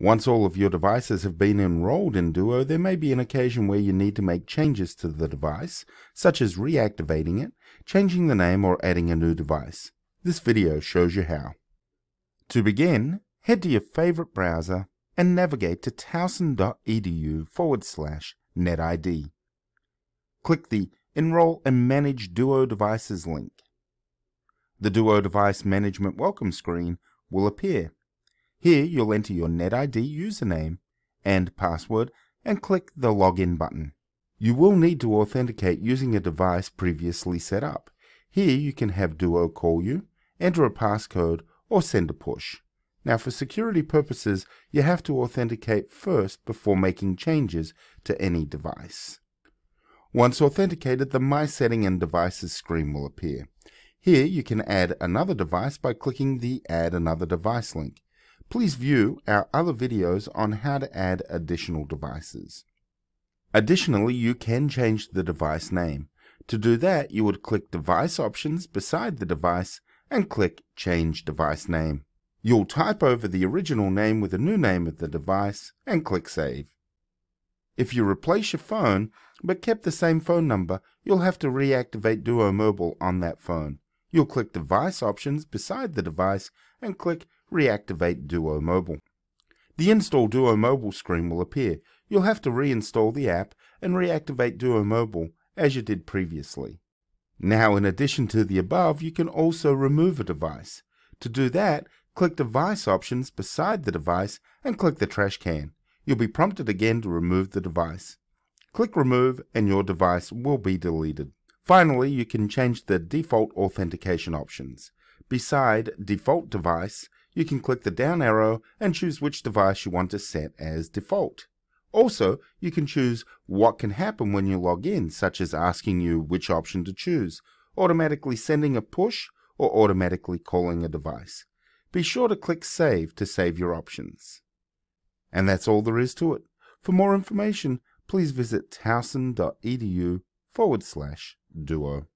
Once all of your devices have been enrolled in Duo, there may be an occasion where you need to make changes to the device, such as reactivating it, changing the name, or adding a new device. This video shows you how. To begin, head to your favorite browser and navigate to towson.edu forward slash netid. Click the Enroll and Manage Duo Devices link. The Duo Device Management Welcome screen will appear. Here you'll enter your NetID username and password and click the Login button. You will need to authenticate using a device previously set up. Here you can have Duo call you, enter a passcode, or send a push. Now for security purposes, you have to authenticate first before making changes to any device. Once authenticated, the My Setting and Devices screen will appear. Here you can add another device by clicking the Add Another Device link. Please view our other videos on how to add additional devices. Additionally, you can change the device name. To do that, you would click Device Options beside the device and click Change Device Name. You'll type over the original name with the new name of the device and click Save. If you replace your phone but kept the same phone number, you'll have to reactivate Duo Mobile on that phone. You'll click Device Options beside the device and click reactivate Duo Mobile. The Install Duo Mobile screen will appear. You'll have to reinstall the app and reactivate Duo Mobile as you did previously. Now in addition to the above, you can also remove a device. To do that, click Device Options beside the device and click the trash can. You'll be prompted again to remove the device. Click Remove and your device will be deleted. Finally, you can change the default authentication options. Beside Default Device, you can click the down arrow and choose which device you want to set as default. Also, you can choose what can happen when you log in, such as asking you which option to choose, automatically sending a push, or automatically calling a device. Be sure to click Save to save your options. And that's all there is to it. For more information, please visit towson.edu forward slash duo.